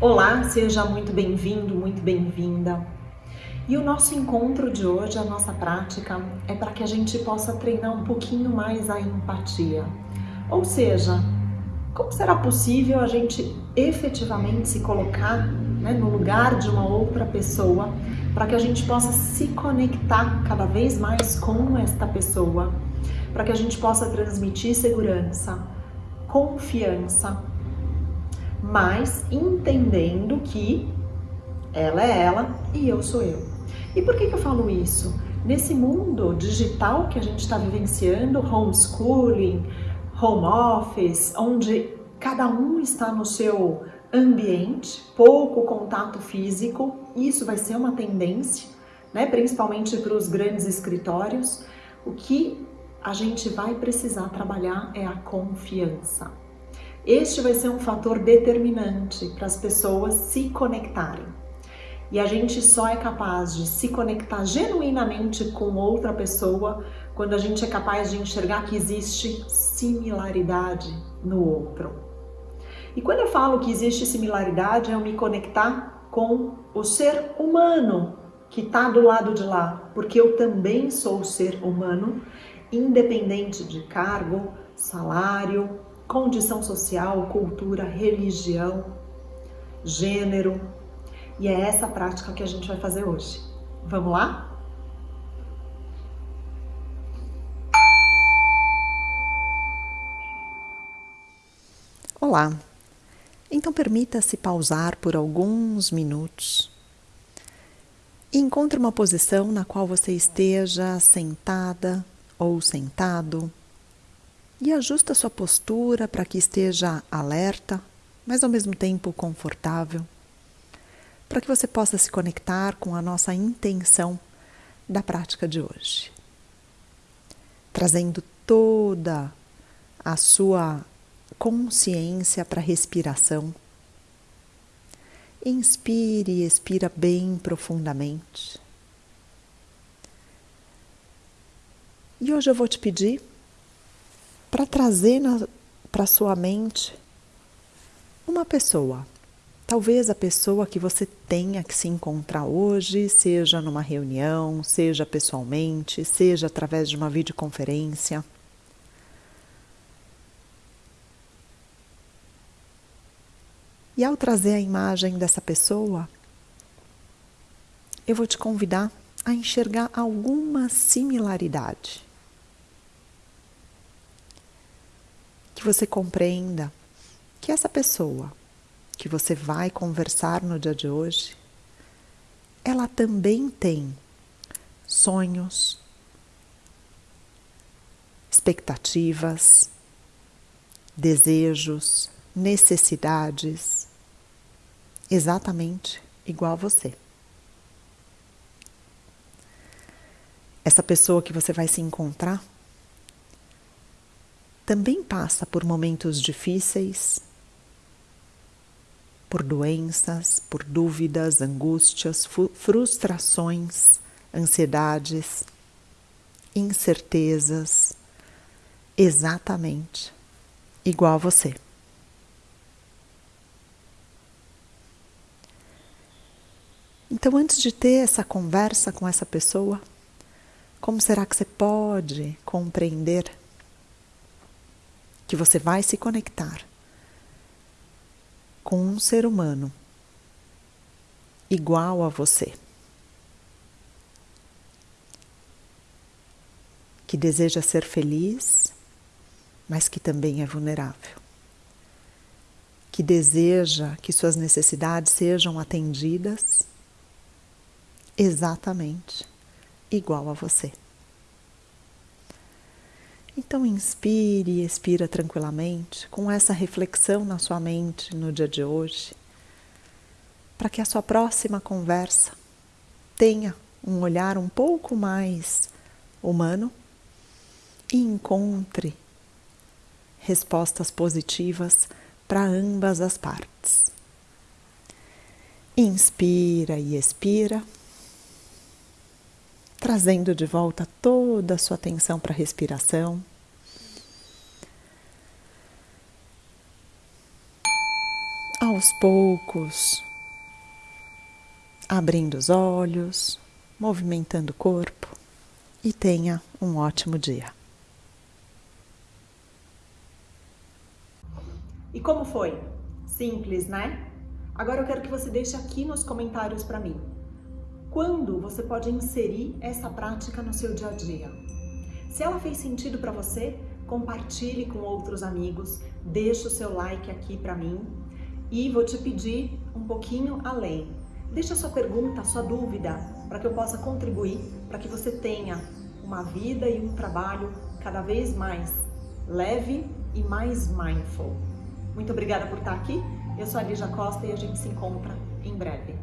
Olá, seja muito bem-vindo, muito bem-vinda. E o nosso encontro de hoje, a nossa prática, é para que a gente possa treinar um pouquinho mais a empatia. Ou seja, como será possível a gente efetivamente se colocar né, no lugar de uma outra pessoa para que a gente possa se conectar cada vez mais com esta pessoa, para que a gente possa transmitir segurança, confiança, mas entendendo que ela é ela e eu sou eu. E por que, que eu falo isso? Nesse mundo digital que a gente está vivenciando, homeschooling, home office, onde cada um está no seu ambiente, pouco contato físico, isso vai ser uma tendência, né, principalmente para os grandes escritórios. O que a gente vai precisar trabalhar é a confiança. Este vai ser um fator determinante para as pessoas se conectarem. E a gente só é capaz de se conectar genuinamente com outra pessoa quando a gente é capaz de enxergar que existe similaridade no outro. E quando eu falo que existe similaridade, é eu me conectar com o ser humano que está do lado de lá, porque eu também sou ser humano, independente de cargo, salário, condição social, cultura, religião, gênero. E é essa prática que a gente vai fazer hoje. Vamos lá? Olá, então permita-se pausar por alguns minutos e encontre uma posição na qual você esteja sentada ou sentado e ajusta sua postura para que esteja alerta, mas ao mesmo tempo confortável, para que você possa se conectar com a nossa intenção da prática de hoje. Trazendo toda a sua consciência para a respiração. Inspire e expira bem profundamente. E hoje eu vou te pedir para trazer para sua mente uma pessoa. Talvez a pessoa que você tenha que se encontrar hoje, seja numa reunião, seja pessoalmente, seja através de uma videoconferência. E ao trazer a imagem dessa pessoa, eu vou te convidar a enxergar alguma similaridade. Que você compreenda que essa pessoa que você vai conversar no dia de hoje, ela também tem sonhos, expectativas, desejos, necessidades, exatamente igual a você. Essa pessoa que você vai se encontrar também passa por momentos difíceis, por doenças, por dúvidas, angústias, frustrações, ansiedades, incertezas, exatamente igual a você. Então, antes de ter essa conversa com essa pessoa, como será que você pode compreender que você vai se conectar com um ser humano igual a você? Que deseja ser feliz, mas que também é vulnerável. Que deseja que suas necessidades sejam atendidas exatamente igual a você. Então inspire e expira tranquilamente com essa reflexão na sua mente no dia de hoje, para que a sua próxima conversa tenha um olhar um pouco mais humano e encontre respostas positivas para ambas as partes. Inspira e expira trazendo de volta toda a sua atenção para a respiração. Ao aos poucos, abrindo os olhos, movimentando o corpo e tenha um ótimo dia. E como foi? Simples, né? Agora eu quero que você deixe aqui nos comentários para mim. Quando você pode inserir essa prática no seu dia a dia? Se ela fez sentido para você, compartilhe com outros amigos, deixe o seu like aqui para mim e vou te pedir um pouquinho além. Deixa sua pergunta, sua dúvida, para que eu possa contribuir, para que você tenha uma vida e um trabalho cada vez mais leve e mais mindful. Muito obrigada por estar aqui. Eu sou a Lígia Costa e a gente se encontra em breve.